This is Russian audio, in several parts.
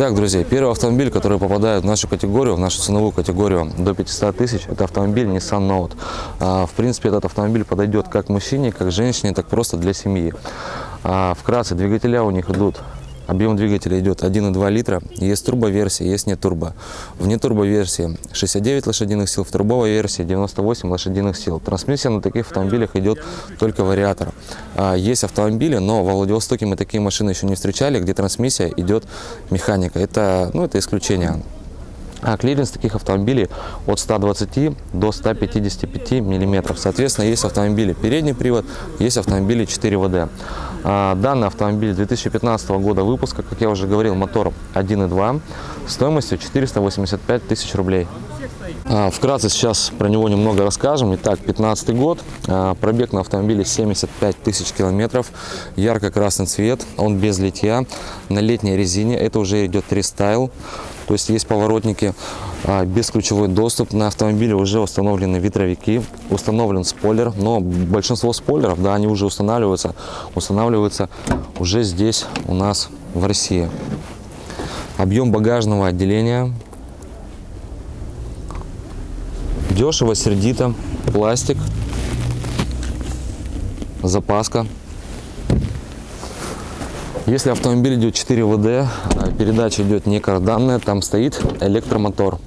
Итак, друзья, первый автомобиль, который попадает в нашу категорию, в нашу ценовую категорию до 500 тысяч, это автомобиль Nissan Note. А, В принципе, этот автомобиль подойдет как мужчине, как женщине, так просто для семьи. А, Вкратце, двигателя у них идут Объем двигателя идет 1,2 литра. Есть турбоверсия, есть не турбо. В нетурбоверсии 69 лошадиных сил, в турбовой версии 98 лошадиных сил. Трансмиссия на таких автомобилях идет только вариатор. А, Есть автомобили, но во Владивостоке мы такие машины еще не встречали, где трансмиссия идет механика. Это, ну, это исключение. А клиренс таких автомобилей от 120 до 155 миллиметров. Соответственно, есть автомобили передний привод, есть автомобили 4WD. А, Данный автомобиль 2015 года выпуска, как я уже говорил, мотор 1.2, стоимостью 485 тысяч рублей. А, Вкратце сейчас про него немного расскажем. Итак, 15 год, а, пробег на автомобиле 75 тысяч километров, ярко-красный цвет, он без литья, на летней резине, это уже идет рестайл, то есть есть поворотники, а, бесключевой доступ, на автомобиле уже установлены ветровики, установлен спойлер, но большинство спойлеров, да, они уже устанавливаются, устанавливаются уже здесь у нас в России. Объем багажного отделения Дешево, сердито, пластик, запаска. Если автомобиль идет 4 ВД, а передача идет не карданная, там стоит электромотор.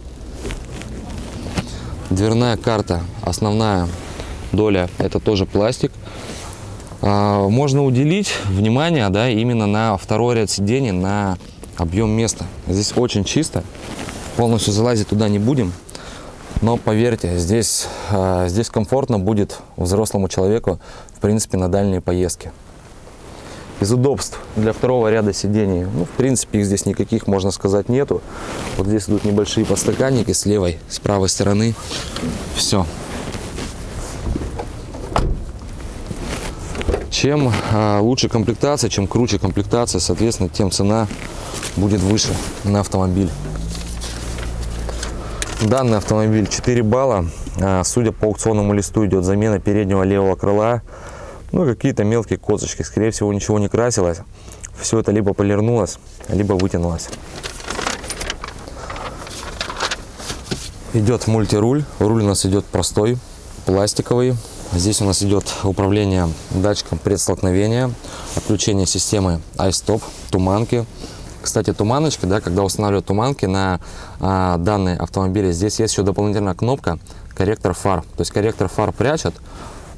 Дверная карта, основная доля, это тоже пластик. А, Можно уделить внимание да, именно на второй ряд сидений, на объем места. Здесь очень чисто, полностью залазить туда не будем. Но поверьте, здесь, э, здесь комфортно будет взрослому человеку, в принципе, на дальние поездки. Из удобств для второго ряда сидений, ну, в принципе, их здесь никаких, можно сказать, нету. Вот здесь идут небольшие подстаканники с левой, с правой стороны. Все. Чем э, лучше комплектация, чем круче комплектация, соответственно, тем цена будет выше на автомобиль. Данный автомобиль 4 балла. А, Судя по аукционному листу, идет замена переднего левого крыла. Ну, какие-то мелкие козочки. Скорее всего, ничего не красилось. Все это либо полирнулось, либо вытянулось. Идет мультируль. Руль у нас идет простой, пластиковый. Здесь у нас идет управление датчиком предстолкновения, отключение системы iStop, туманки. Кстати, туманочки, да, когда устанавливают туманки на а, данные автомобили, здесь есть еще дополнительная кнопка корректор фар. То есть корректор фар прячет,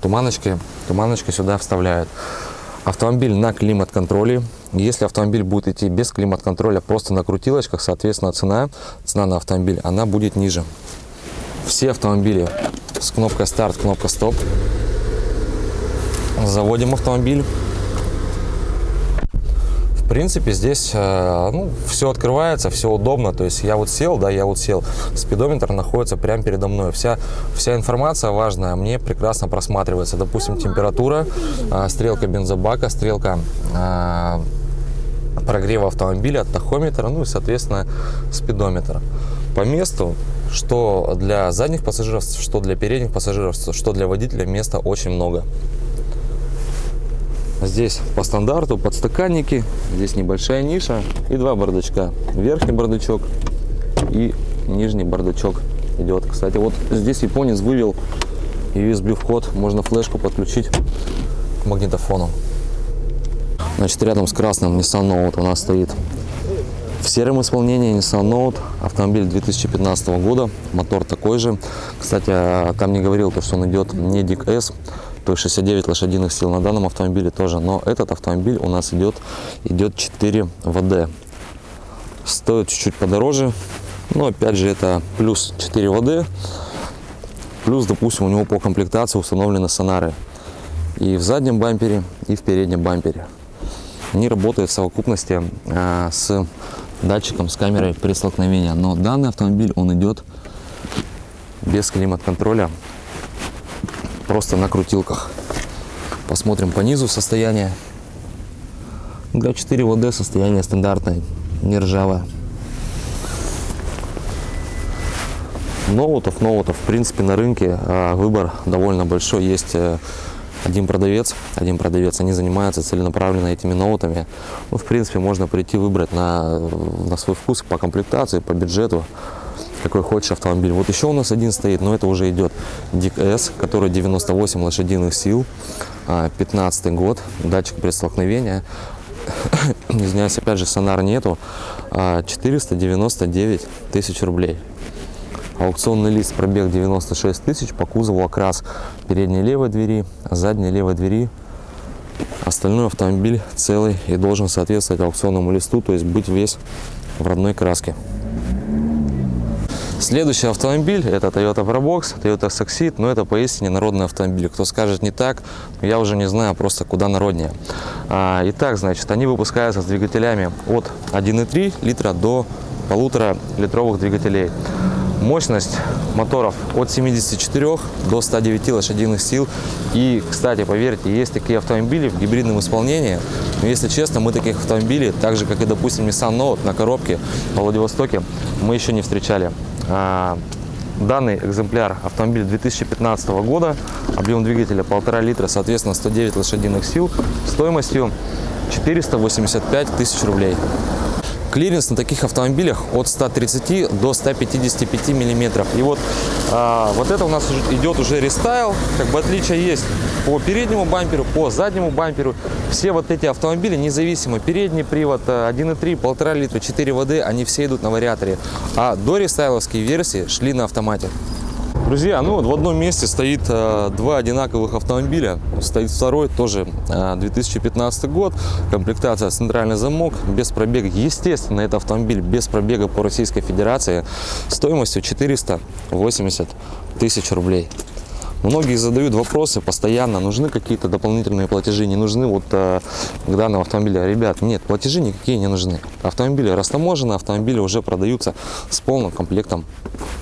туманочки, туманочки сюда вставляют. Автомобиль на климат-контроле. Если автомобиль будет идти без климат-контроля, просто на крутилочках, соответственно, цена, цена на автомобиль, она будет ниже. Все автомобили с кнопкой старт, кнопка стоп. Заводим автомобиль. В принципе, здесь э, ну, все открывается, все удобно. То есть я вот сел, да, я вот сел. Спидометр находится прямо передо мной. Вся, вся информация важная мне прекрасно просматривается. Допустим, температура, э, стрелка бензобака, стрелка э, прогрева автомобиля, тахометр, ну и, соответственно, спидометр. По месту, что для задних пассажиров, что для передних пассажиров, что для водителя, места очень много. Здесь по стандарту подстаканники, здесь небольшая ниша и два бардачка. Верхний бардачок и нижний бардачок идет. Кстати, вот здесь японец вывел USB вход, можно флешку подключить к магнитофону. Значит, рядом с красным Nissan Note у нас стоит в сером исполнении Nissan Note, автомобиль 2015 года, мотор такой же. Кстати, там не говорил, то, что он идет не DIC S, то есть 69 лошадиных сил на данном автомобиле тоже. Но этот автомобиль у нас идет, идет 4 ВД. Стоит чуть-чуть подороже, но опять же это плюс 4 ВД. Плюс, допустим, у него по комплектации установлены сонары и в заднем бампере, и в переднем бампере. Они работают в совокупности а, с датчиком, с камерой при столкновении. Но данный автомобиль, он идет без климат-контроля, просто на крутилках. Посмотрим по низу состояние. Для 4 ВД состояние стандартное, не ржавое. Ноутов, ноутов, в принципе, на рынке а, выбор довольно большой. Есть э, один продавец, один продавец, они занимаются целенаправленно этими ноутами. Ну, в принципе, можно прийти выбрать на, на свой вкус по комплектации, по бюджету, какой хочешь автомобиль. Вот еще у нас один стоит, но это уже идет Дик который 98 лошадиных сил, 15 год, датчик предстолкновения. Извиняюсь, опять же, сонар нету. 499 тысяч рублей. Аукционный лист пробег 96 тысяч, по кузову окрас передней левой двери, задней левой двери. Остальной автомобиль целый и должен соответствовать аукционному листу, то есть быть весь в родной краске. Следующий автомобиль это Toyota Probox, Toyota Succeed, но это поистине народный автомобиль. Кто скажет не так, я уже не знаю просто куда народнее. А, итак, значит, они выпускаются с двигателями от 1,3 литра до полутора литровых двигателей. Мощность моторов от 74 до 109 лошадиных сил. И, кстати, поверьте, есть такие автомобили в гибридном исполнении. Но, если честно, мы таких автомобилей, так же, как и, допустим, Nissan Note на коробке во Владивостоке, мы еще не встречали. А, данный экземпляр автомобиль 2015 года, объем двигателя 1,5 литра, соответственно 109 лошадиных сил, стоимостью 485 тысяч рублей. Клиренс на таких автомобилях от 130 до 155 миллиметров. И вот, а, вот это у нас идет уже рестайл. Как бы отличие есть по переднему бамперу, по заднему бамперу. Все вот эти автомобили независимо. Передний привод 1.3, 1,5 литра, 4 воды, они все идут на вариаторе. А до рестайловские версии шли на автомате. Друзья, ну вот в одном месте стоит э, два одинаковых автомобиля. Стоит второй, тоже э, 2015 год. Комплектация центральный замок, без пробега. Естественно, это автомобиль без пробега по Российской Федерации. Стоимостью 480 тысяч рублей. Многие задают вопросы постоянно, нужны какие-то дополнительные платежи, не нужны вот э, к данному автомобилю. Ребят, нет, платежи никакие не нужны. Автомобили растаможены, автомобили уже продаются с полным комплектом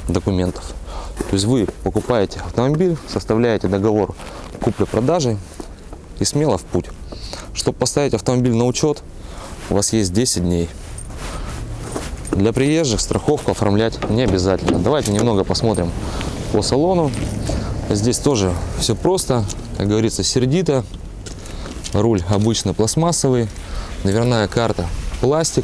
документов. То есть вы покупаете автомобиль, составляете договор купли-продажи и смело в путь. Чтобы поставить автомобиль на учет, у вас есть 10 дней. Для приезжих страховку оформлять не обязательно. Давайте немного посмотрим по салону. Здесь тоже все просто, как говорится, сердито. Руль обычно пластмассовый, дверная карта пластик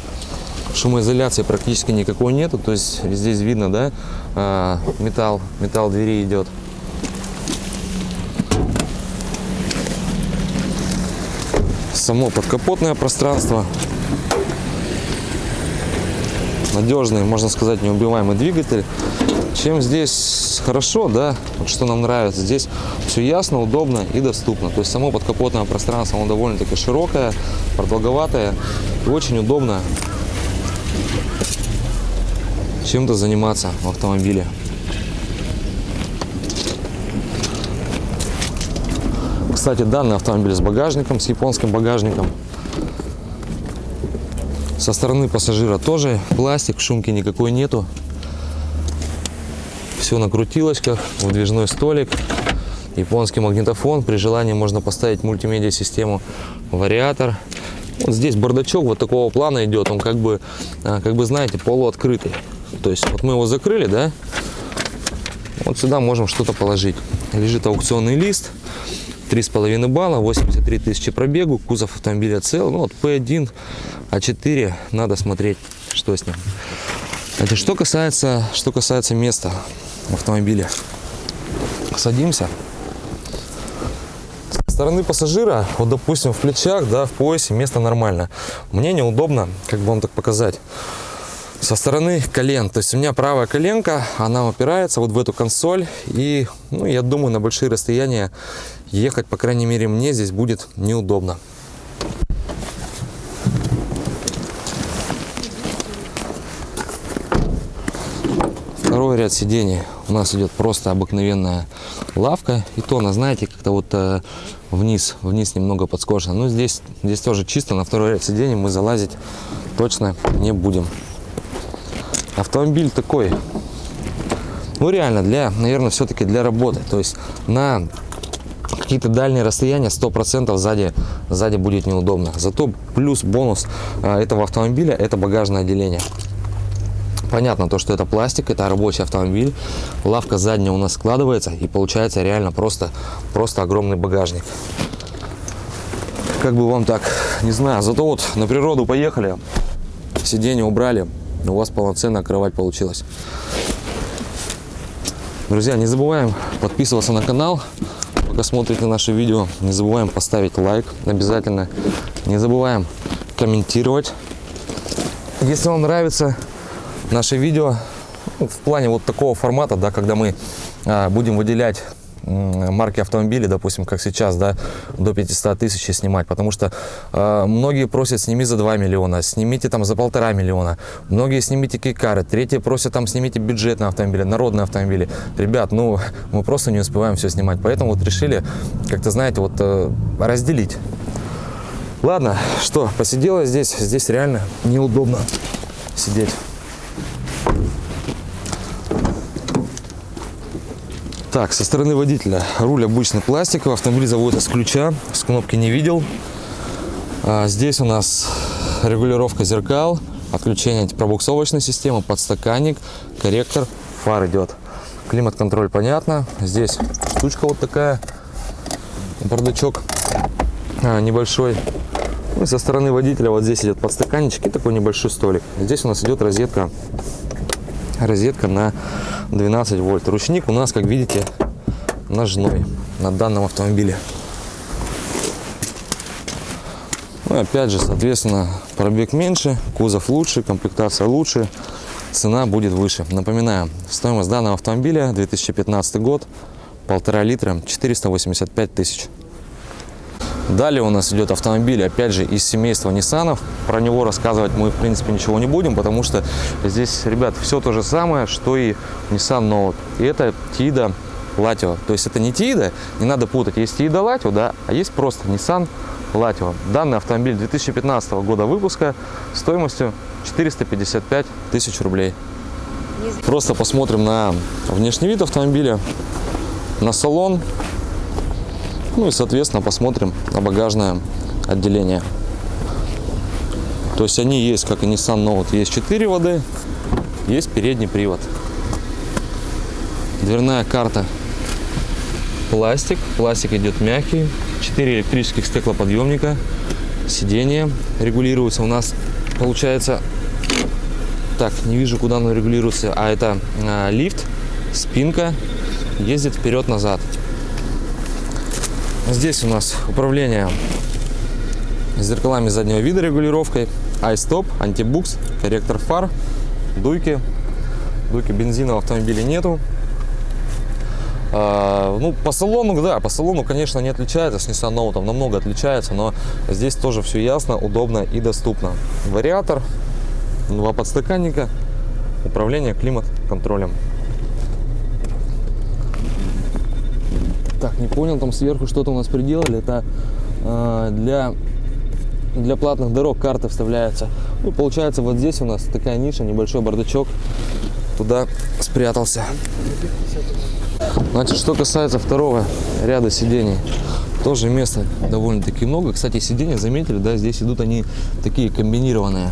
шумоизоляции практически никакой нету то есть здесь видно да а, металл металл двери идет. Само подкапотное пространство. Надежный можно сказать неубиваемый двигатель. Чем здесь хорошо да что нам нравится здесь все ясно удобно и доступно. То есть само подкапотное пространство оно довольно-таки широкое продолговатое и очень удобно чем-то заниматься в автомобиле. Кстати, данный автомобиль с багажником, с японским багажником. Со стороны пассажира тоже пластик, шумки никакой нету. Все на крутилочках, выдвижной столик, японский магнитофон. При желании можно поставить мультимедиа-систему, вариатор. Вот здесь бардачок вот такого плана идет, он как бы, а, как бы знаете, полуоткрытый. То есть вот мы его закрыли, да, вот сюда можем что-то положить. Лежит аукционный лист, 3,5 балла, 83 тысячи пробегу, кузов автомобиля цел. Ну вот P1, А4, надо смотреть, что с ним. Это что касается, что касается места в автомобиле. Садимся. Стороны пассажира, вот допустим в плечах, да, в поясе место нормально. Мне неудобно, как бы вам так показать со стороны колен. То есть у меня правая коленка, она упирается вот в эту консоль. И, ну, я думаю, на большие расстояния ехать, по крайней мере, мне здесь будет неудобно. Второй ряд сидений у нас идет просто обыкновенная лавка. И то она, знаете, как-то вот э, вниз, вниз немного подскошена. Но здесь, здесь тоже чисто. На второй ряд сидений мы залазить точно не будем автомобиль такой, ну реально, для, наверное, все-таки для работы. То есть на какие-то дальние расстояния 100% сзади, сзади будет неудобно. Зато плюс бонус а, этого автомобиля это багажное отделение. Понятно то, что это пластик, это рабочий автомобиль. Лавка задняя у нас складывается и получается реально просто, просто огромный багажник. Как бы вам так, не знаю, зато вот на природу поехали, сиденье убрали, у вас полноценная кровать получилась. Друзья, не забываем подписываться на канал, пока смотрите наши видео. Не забываем поставить лайк обязательно. Не забываем комментировать. Если вам нравится наше видео ну, в плане вот такого формата, да, когда мы а, будем выделять марки автомобилей, допустим, как сейчас, да, до 500 тысяч снимать, потому что э, многие просят сними за 2 миллиона, снимите там за полтора миллиона, многие снимите кейкары, третьи просят там снимите бюджетные автомобили, народные автомобили. Ребят, ну, мы просто не успеваем все снимать, поэтому вот решили, как-то, знаете, вот э, разделить. Ладно, что, посидела здесь, здесь реально неудобно сидеть. Так, со стороны водителя руль обычный пластиковый, автомобиль заводится с ключа, с кнопки не видел. А здесь у нас регулировка зеркал, отключение антипробуксовочной системы, подстаканник, корректор, фар идет. Климат-контроль понятно. Здесь штучка вот такая, бардачок а, небольшой. Ну и со стороны водителя вот здесь идет подстаканничек такой небольшой столик. Здесь у нас идет розетка, розетка на 12 вольт. Ручник у нас, как видите, ножной на данном автомобиле. Ну, опять же, соответственно, пробег меньше, кузов лучше, комплектация лучше, цена будет выше. Напоминаю, стоимость данного автомобиля 2015 год, полтора литра, 485 тысяч. Далее у нас идет автомобиль, опять же, из семейства Nissan. Про него рассказывать мы, в принципе, ничего не будем, потому что здесь, ребят, все то же самое, что и Nissan Note. И это Тида Latio. То есть это не Тида, не надо путать. Есть Тида Latio, да, а есть просто Nissan Latio. Данный автомобиль 2015 года выпуска стоимостью 455 тысяч рублей. Просто посмотрим на внешний вид автомобиля, на салон, ну и, соответственно, посмотрим на багажное отделение. То есть они есть, как и Nissan Note, есть 4 воды, есть передний привод. Дверная карта пластик, пластик идет мягкий, 4 электрических стеклоподъемника, сиденье регулируется у нас, получается, так, не вижу, куда оно регулируется, а это а, лифт, спинка, ездит вперед-назад. Здесь у нас управление зеркалами заднего вида регулировкой, iStop, антибукс, корректор фар, дуйки. Дуйки бензина в автомобиле нету. А, ну, по салону, да, по салону, конечно, не отличается с Nissan Note, намного отличается, но здесь тоже все ясно, удобно и доступно. Вариатор, два подстаканника, управление климат-контролем. Так, не понял, там сверху что-то у нас приделали. Это э, для, для платных дорог карты вставляются. Ну, получается, вот здесь у нас такая ниша, небольшой бардачок. Туда спрятался. Значит, что касается второго ряда сидений. Тоже места довольно-таки много. Кстати, сиденья, заметили, да, здесь идут они такие комбинированные.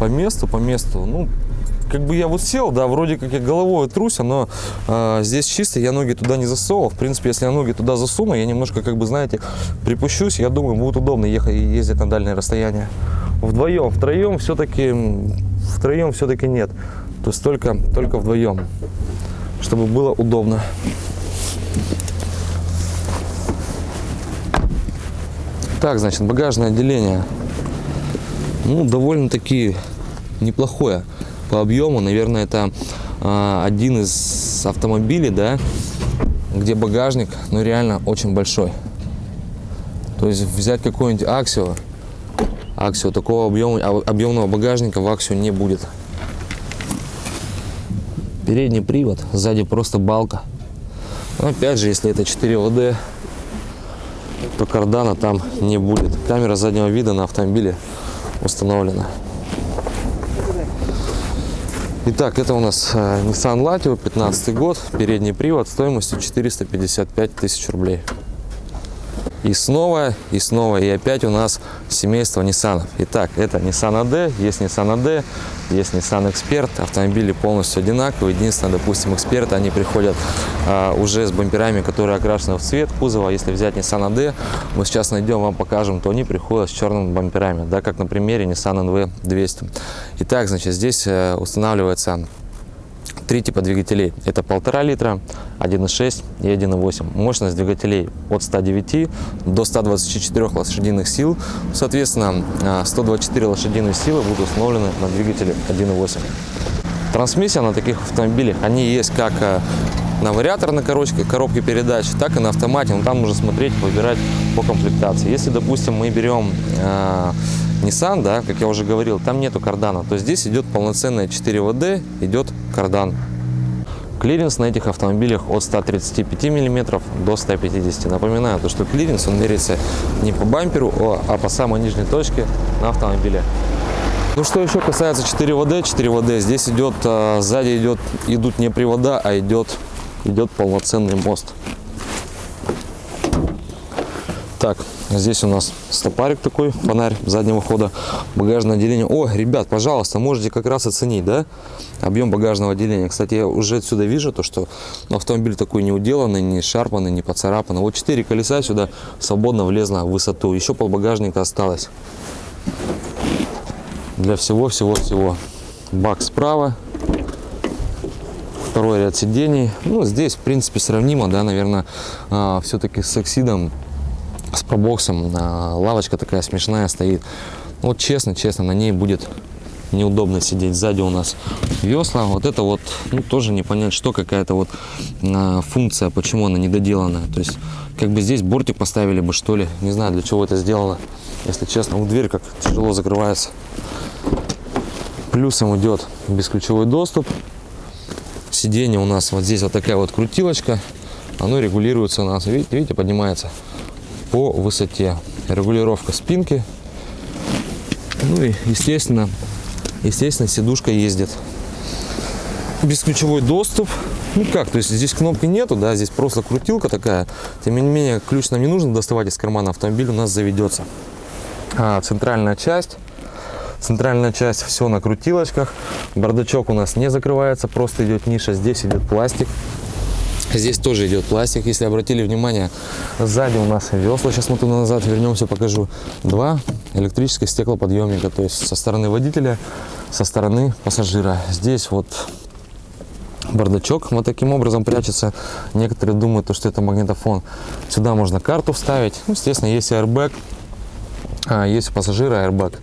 По месту, по месту, ну, как бы я вот сел, да, вроде как я головой труся, но э, здесь чисто, я ноги туда не засовывал. В принципе, если я ноги туда засуну, я немножко, как бы, знаете, припущусь, я думаю, будет удобно ехать и ездить на дальние расстояния. Вдвоем, втроем все-таки, втроем все-таки нет. То есть только, только вдвоем, чтобы было удобно. Так, значит, багажное отделение. Ну, довольно-таки неплохое по объему, наверное, это э, один из автомобилей, да, где багажник, ну, реально очень большой. То есть взять какой-нибудь Аксио, Аксио такого объема, а, объемного багажника в Аксио не будет. Передний привод, сзади просто балка. Но опять же, если это 4 ВД, то кардана там не будет. Камера заднего вида на автомобиле установлена. Итак, это у нас э, Nissan Latio, 15 год, передний привод, стоимостью 455 тысяч рублей. И снова, и снова, и опять у нас семейство Nissan. Итак, это Nissan AD, есть Nissan AD, есть Nissan Expert. Автомобили полностью одинаковые. Единственное, допустим, Expert, они приходят а, уже с бамперами, которые окрашены в цвет кузова. Если взять Nissan AD, мы сейчас найдем, вам покажем, то они приходят с черными бамперами, да, как на примере Nissan NV 200. Итак, значит, здесь э, устанавливается три типа двигателей. Это полтора литра, 1.6 и 1.8. Мощность двигателей от 109 до 124 лошадиных сил. Соответственно, 124 лошадиные силы будут установлены на двигателе 1.8. Трансмиссия на таких автомобилях, они есть как э, на вариаторной коробке, коробке передач, так и на автомате. Но там нужно смотреть, выбирать по комплектации. Если, допустим, мы берем э, Nissan, да, как я уже говорил, там нету кардана, то здесь идет полноценная 4WD, идет кардан. Клиренс на этих автомобилях от 135 мм до 150 Напоминаю, то, что клиренс он меряется не по бамперу, а по самой нижней точке на автомобиле. Ну что еще касается 4 ВД, 4 ВД, здесь идет, а, сзади идет, идут не привода, а идет, идет полноценный мост. Так, здесь у нас стопарик такой, фонарь заднего хода, багажное отделение. О, ребят, пожалуйста, можете как раз оценить, да, объем багажного отделения. Кстати, я уже отсюда вижу то, что автомобиль такой не уделанный, не шарпанный, не поцарапанный. Вот 4 колеса сюда свободно влезло в высоту. Еще пол багажника осталось. Для всего-всего-всего. Бак справа, второй ряд сидений. Ну, здесь, в принципе, сравнимо, да, наверное, а, все-таки с оксидом с пробоксом. Лавочка такая смешная стоит. Ну, вот честно, честно, на ней будет неудобно сидеть. Сзади у нас весла. Вот это вот, ну, тоже не понять, что какая-то вот а, функция, почему она недоделанная. То есть, как бы здесь бортик поставили бы, что ли. Не знаю, для чего это сделано. Если честно, у дверь как тяжело закрывается. Плюсом идет бесключевой доступ. Сиденье у нас вот здесь вот такая вот крутилочка. Оно регулируется у нас, видите, видите поднимается по высоте. Регулировка спинки. Ну и, естественно, естественно, сидушка ездит. Бесключевой доступ. Ну как, то есть здесь кнопки нету, да, здесь просто крутилка такая. Тем не менее, ключ нам не нужно доставать из кармана, автомобиль у нас заведется. А, центральная часть. Центральная часть все на крутилочках. Бардачок у нас не закрывается, просто идет ниша. Здесь идет пластик. Здесь тоже идет пластик, если обратили внимание, сзади у нас весла, сейчас мы туда назад вернемся, покажу. Два электрических стеклоподъемника, то есть со стороны водителя, со стороны пассажира. Здесь вот бардачок вот таким образом прячется. Некоторые думают, что это магнитофон. Сюда можно карту вставить. Ну, естественно, есть airbag, а, есть у пассажира airbag,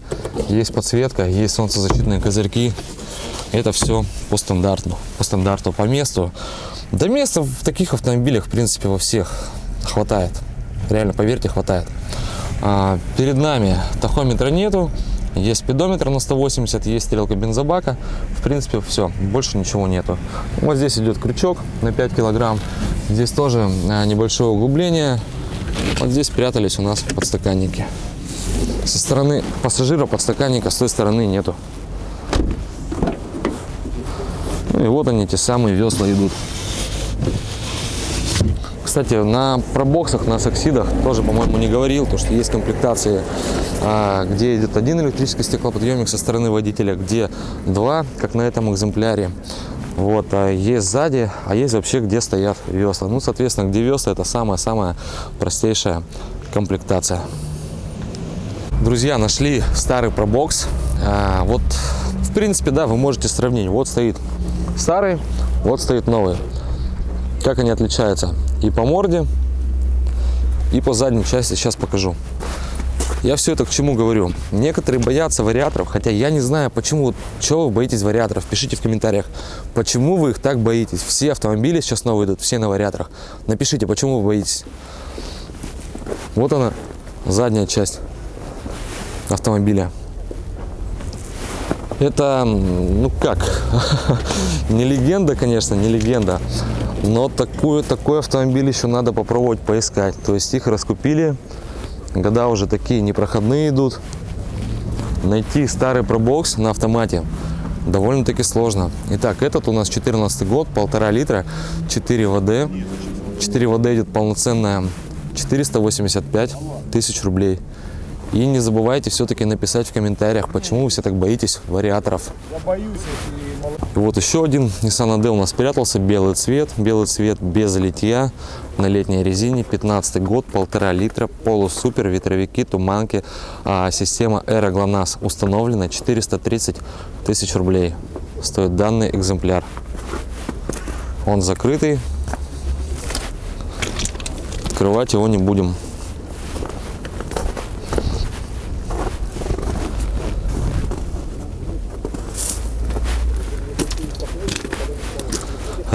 есть подсветка, есть солнцезащитные козырьки. Это все по стандарту, по стандарту, по месту. Да места в таких автомобилях, в принципе, во всех хватает. Реально, поверьте, хватает. А, перед нами тахометра нету. Есть спидометр на 180, есть стрелка бензобака. В принципе, все, больше ничего нету. Вот здесь идет крючок на 5 килограмм. Здесь тоже а, небольшое углубление. Вот здесь прятались у нас подстаканники. Со стороны пассажира подстаканника с той стороны нету. Ну и вот они, те самые весла идут. Кстати, на пробоксах, на соксидах тоже, по-моему, не говорил, то, что есть комплектации, а, где идет один электрический стеклоподъемник со стороны водителя, где два, как на этом экземпляре. Вот, а есть сзади, а есть вообще, где стоят весла. Ну, соответственно, где весла, это самая-самая простейшая комплектация. Друзья, нашли старый пробокс. А, вот, в принципе, да, вы можете сравнить. Вот стоит старый, вот стоит новый. Как они отличаются? и по морде, и по задней части. Сейчас покажу. Я все это к чему говорю? Некоторые боятся вариаторов, хотя я не знаю, почему, чего вы боитесь вариаторов. Пишите в комментариях, почему вы их так боитесь. Все автомобили сейчас новые идут, все на вариаторах. Напишите, почему вы боитесь. Вот она, задняя часть автомобиля. Это, ну как, не легенда, конечно, не легенда. Но такую, такой автомобиль еще надо попробовать поискать. То есть их раскупили, года уже такие непроходные идут. Найти старый пробокс на автомате довольно-таки сложно. Итак, этот у нас 14 год, полтора литра, 4 ВД. 4 ВД идет полноценная 485 тысяч рублей. И не забывайте все-таки написать в комментариях, почему вы все так боитесь вариаторов. Я боюсь, если вот еще один Nissan AD у нас спрятался, белый цвет, белый цвет без литья, на летней резине, 15 год, полтора литра, полусупер, ветровики, туманки, а, система Aero GLONASS установлена, 430 тысяч рублей стоит данный экземпляр. Он закрытый, открывать его не будем.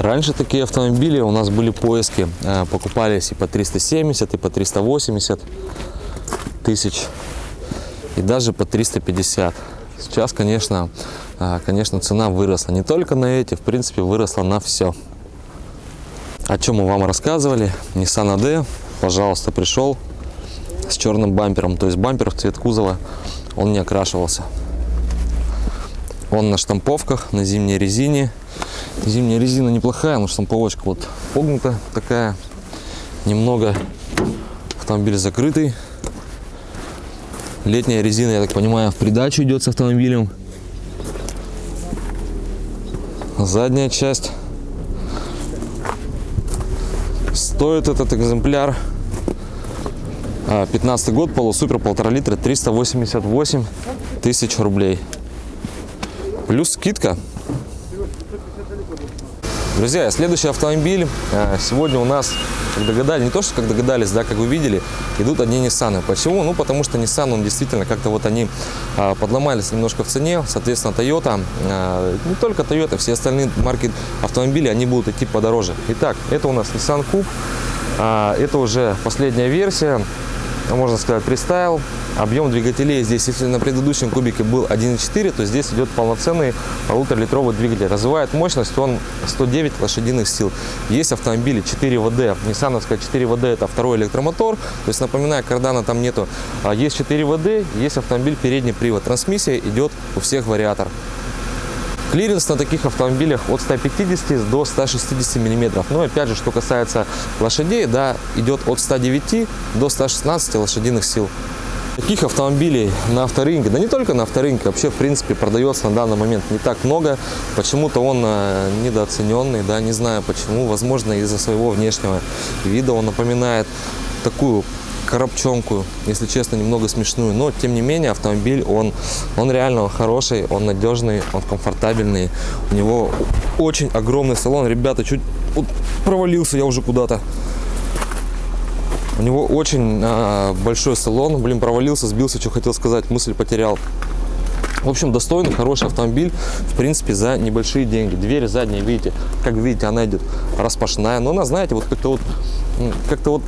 Раньше такие автомобили у нас были поиски, э, покупались и по 370, и по 380 тысяч, и даже по 350. Сейчас, конечно, э, конечно, цена выросла. Не только на эти, в принципе, выросла на все. О чем мы вам рассказывали. Nissan AD, пожалуйста, пришел с черным бампером. То есть бампер в цвет кузова, он не окрашивался. Он на штамповках, на зимней резине. Зимняя резина неплохая, но штамповочка вот погнута такая. Немного автомобиль закрытый. Летняя резина, я так понимаю, в придачу идет с автомобилем. Задняя часть. Стоит этот экземпляр 15 год, полусупер, полтора литра, 388 тысяч рублей. Плюс скидка. Друзья, следующий автомобиль э, сегодня у нас, как догадались, не то, что как догадались, да, как вы видели, идут одни Nissan. Почему? Ну, потому что Nissan, он действительно как-то вот они а, подломались немножко в цене, соответственно, Toyota, а, не только Toyota, все остальные марки автомобилей, они будут идти подороже. Итак, это у нас Nissan Coupe, а, это уже последняя версия, можно сказать, фристайл. Объем двигателей здесь, если на предыдущем кубике был 1.4, то здесь идет полноценный полуторалитровый двигатель. Развивает мощность он 109 лошадиных сил. Есть автомобили 4 ВД. Ниссановская 4 ВД это второй электромотор. То есть, напоминаю, кардана там нету. А есть 4 ВД, есть автомобиль передний привод. Трансмиссия идет у всех вариатор. Клиренс на таких автомобилях от 150 до 160 миллиметров. Ну, опять же, что касается лошадей, да, идет от 109 до 116 лошадиных сил. Таких автомобилей на авторынке, да не только на авторынке, вообще, в принципе, продается на данный момент не так много. Почему-то он э, недооцененный, да, не знаю почему. Возможно, из-за своего внешнего вида он напоминает такую коробчонку, если честно, немного смешную. Но, тем не менее, автомобиль, он, он реально хороший, он надежный, он комфортабельный. У него очень огромный салон. Ребята, чуть провалился я уже куда-то. У него очень а, большой салон. Блин, провалился, сбился, что хотел сказать, мысль потерял. В общем, достойный, хороший автомобиль, в принципе, за небольшие деньги. Дверь задняя, видите, как видите, она идет распашная. Но она, знаете, вот как-то вот, как-то вот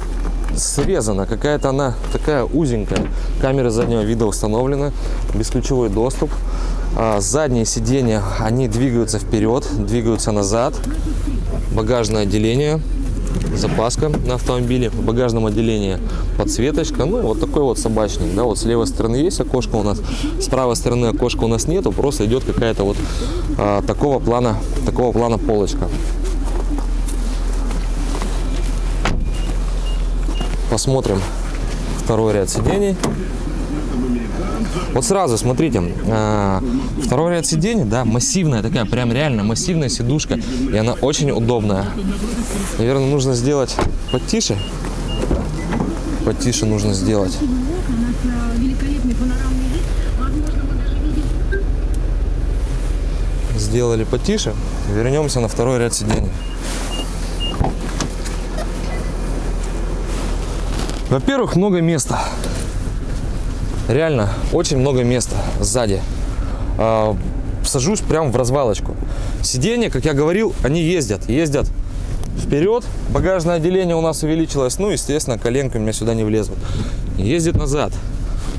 срезана, какая-то она такая узенькая. Камера заднего вида установлена, бесключевой доступ. А, задние сиденья, они двигаются вперед, двигаются назад. Багажное отделение, запаска на автомобиле. В багажном отделении подсветочка. Ну, вот такой вот собачник. Да, вот с левой стороны есть окошко у нас, с правой стороны окошка у нас нету, просто идет какая-то вот а, такого плана, такого плана полочка. Посмотрим второй ряд сидений. Вот сразу, смотрите, а, второй ряд сидений, да, массивная такая, прям реально массивная сидушка, и она очень удобная. Наверное, нужно сделать потише. Потише нужно сделать. Сделали потише. Вернемся на второй ряд сидений. Во-первых, много места. Реально, очень много места сзади. А, сажусь прямо в развалочку. Сиденья, как я говорил, они ездят. Ездят вперед. Багажное отделение у нас увеличилось. Ну, естественно, коленками меня сюда не влезут. Ездит назад.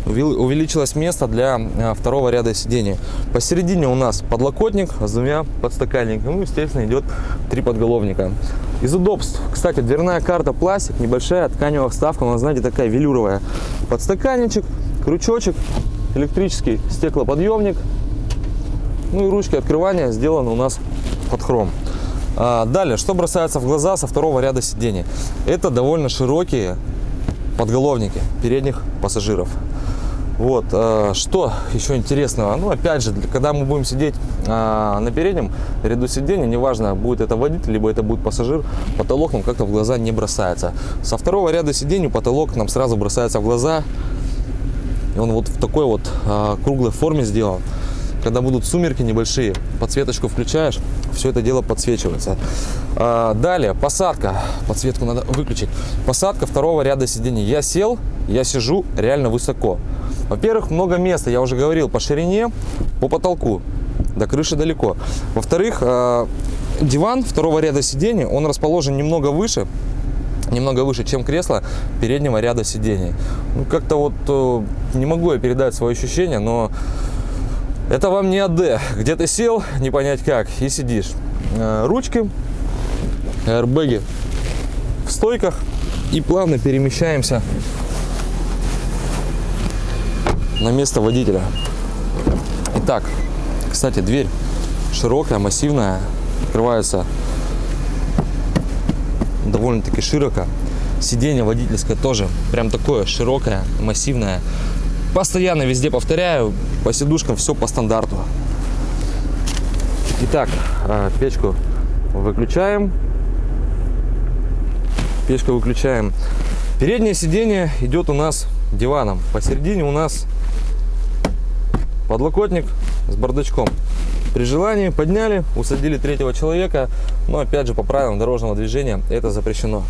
Увеличилось место для а, второго ряда сидений. Посередине у нас подлокотник с двумя подстаканниками. Ну, естественно, идет три подголовника. Из удобств, кстати, дверная карта пластик, небольшая тканевая вставка, она, знаете, такая велюровая. Подстаканничек, крючочек, электрический стеклоподъемник. Ну и ручки открывания сделаны у нас под хром. А, далее, что бросается в глаза со второго ряда сидений? Это довольно широкие подголовники передних пассажиров. Вот, э, что еще интересного? Ну, опять же, когда мы будем сидеть а, на переднем ряду сидения, неважно, будет это водитель, либо это будет пассажир, потолок нам как-то в глаза не бросается. Со второго ряда сидений потолок нам сразу бросается в глаза. И он вот в такой вот а, круглой форме сделан. Когда будут сумерки небольшие, подсветочку включаешь, все это дело подсвечивается. Далее, посадка. Подсветку надо выключить. Посадка второго ряда сидений. Я сел, я сижу реально высоко. Во-первых, много места, я уже говорил, по ширине, по потолку. До крыши далеко. Во-вторых, а, диван второго ряда сидений, он расположен немного выше, немного выше, чем кресло переднего ряда сидений. Ну, как-то вот э, не могу я передать свои ощущения, но это вам не АД, где ты сел, не понять как, и сидишь. Э, Ручки, аэрбэги в стойках и плавно перемещаемся на место водителя. Итак, кстати, дверь широкая, массивная, открывается довольно-таки широко. Сиденье водительское тоже прям такое широкое, массивное. Постоянно везде повторяю, по сидушкам все по стандарту. Итак, а, печку выключаем. Печку выключаем. Переднее сиденье идет у нас диваном. Посередине у нас подлокотник с бардачком. При желании подняли, усадили третьего человека, но опять же по правилам дорожного движения это запрещено.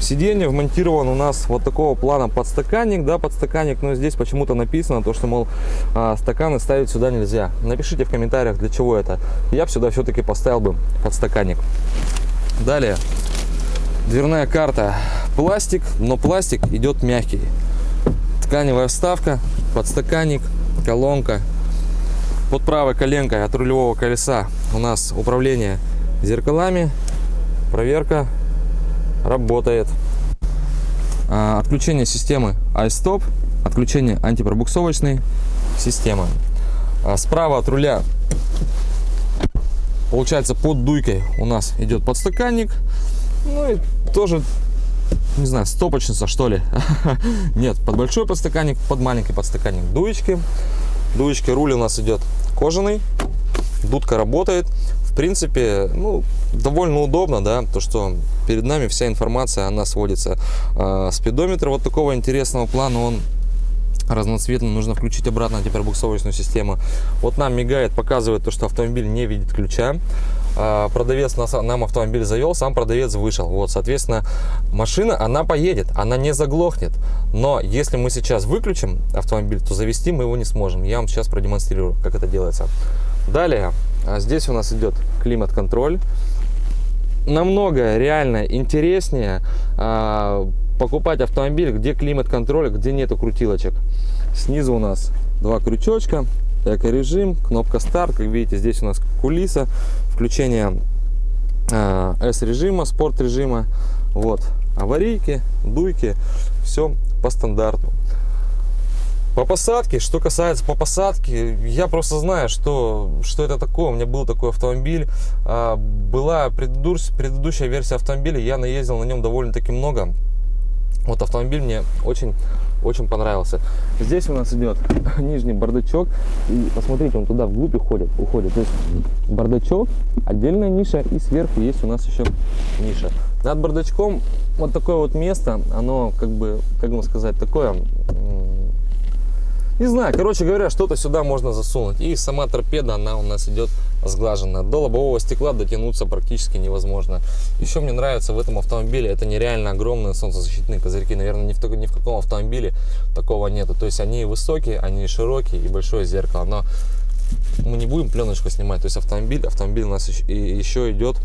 Сиденье вмонтирован у нас вот такого плана подстаканник, да, подстаканник, но здесь почему-то написано то, что, мол, а, стаканы ставить сюда нельзя. Напишите в комментариях, для чего это. Я сюда все-таки поставил бы подстаканник. Далее, дверная карта. Пластик, но пластик идет мягкий. Тканевая вставка, подстаканник, колонка. Под правой коленкой от рулевого колеса у нас управление зеркалами, проверка работает. А, Отключение системы iStop, отключение антипробуксовочной системы. А, Справа от руля, получается, под дуйкой у нас идет подстаканник. Ну и тоже, не знаю, стопочница что ли. Нет, под большой подстаканник, под маленький подстаканник дуечки. Дуечки руль у нас идет кожаный, дудка работает. В принципе, ну, довольно удобно, да, то, что перед нами вся информация, она сводится. А, спидометр вот такого интересного плана, он разноцветный, нужно включить обратно антипробуксовочную систему. Вот нам мигает, показывает то, что автомобиль не видит ключа. А, Продавец нам автомобиль завел, сам продавец вышел. Вот, соответственно, машина, она поедет, она не заглохнет. Но если мы сейчас выключим автомобиль, то завести мы его не сможем. Я вам сейчас продемонстрирую, как это делается. Далее, а, здесь у нас идет климат-контроль намного реально интереснее а, покупать автомобиль, где климат-контроль, где нету крутилочек. Снизу у нас два крючочка, эко-режим, кнопка старт. Как видите, здесь у нас кулиса, включение а, S-режима, спорт-режима. Вот, аварийки, дуйки, все по стандарту. По посадке, что касается по посадке, я просто знаю, что, что это такое. У меня был такой автомобиль. А, Была предыдущ- предыдущая версия автомобиля, я наездил на нем довольно-таки много. Вот автомобиль мне очень, очень понравился. Здесь у нас идет нижний бардачок. И посмотрите, он туда вглубь уходит. уходит. То есть бардачок, отдельная ниша, и сверху есть у нас еще ниша. Над бардачком вот такое вот место, оно как бы, как вам сказать, такое не знаю, короче говоря, что-то сюда можно засунуть. И сама торпеда, она у нас идет сглаженная. До лобового стекла дотянуться практически невозможно. Еще мне нравится в этом автомобиле, это нереально огромные солнцезащитные козырьки. Наверное, ни в, ни в каком автомобиле такого нету. То есть они высокие, они широкие и большое зеркало. Но мы не будем пленочку снимать. То есть автомобиль, автомобиль у нас еще, еще идет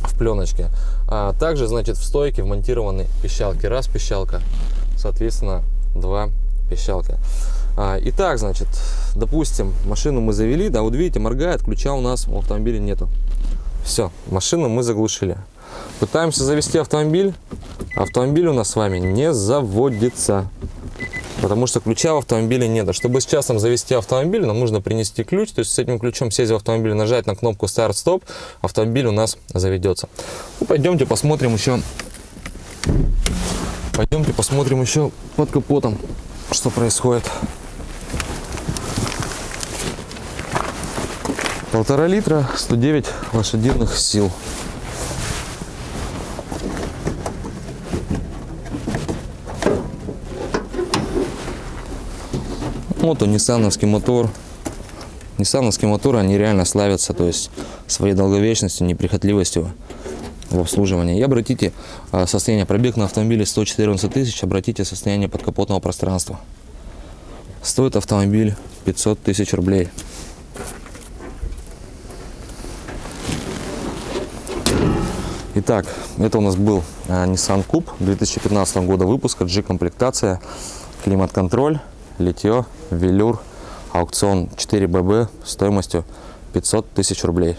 в пленочке. А также, значит, в стойке вмонтированы пищалки. Раз пищалка, соответственно, два пищалка. А, итак, значит, допустим, машину мы завели, да, вот видите, моргает, ключа у нас у автомобиля нету. Все, машину мы заглушили. Пытаемся завести автомобиль, автомобиль у нас с вами не заводится. Потому что ключа в автомобиле нет. Чтобы с часом завести автомобиль, нам нужно принести ключ. То есть с этим ключом сесть в автомобиль, нажать на кнопку старт-стоп, автомобиль у нас заведется. Ну, пойдемте посмотрим еще Пойдемте посмотрим еще под капотом, что происходит. Полтора литра, 109 лошадиных сил. Вот он, ниссановский мотор. Ниссановские моторы, они реально славятся, то есть своей долговечностью, неприхотливостью в обслуживании. И обратите а, состояние, пробег на автомобиле 114 тысяч, обратите состояние подкапотного пространства. Стоит автомобиль 500 тысяч рублей. Итак, это у нас был а, Nissan Coupe 2015 года выпуска, G-комплектация, климат-контроль, литье, велюр, аукцион 4BB стоимостью 500 тысяч рублей.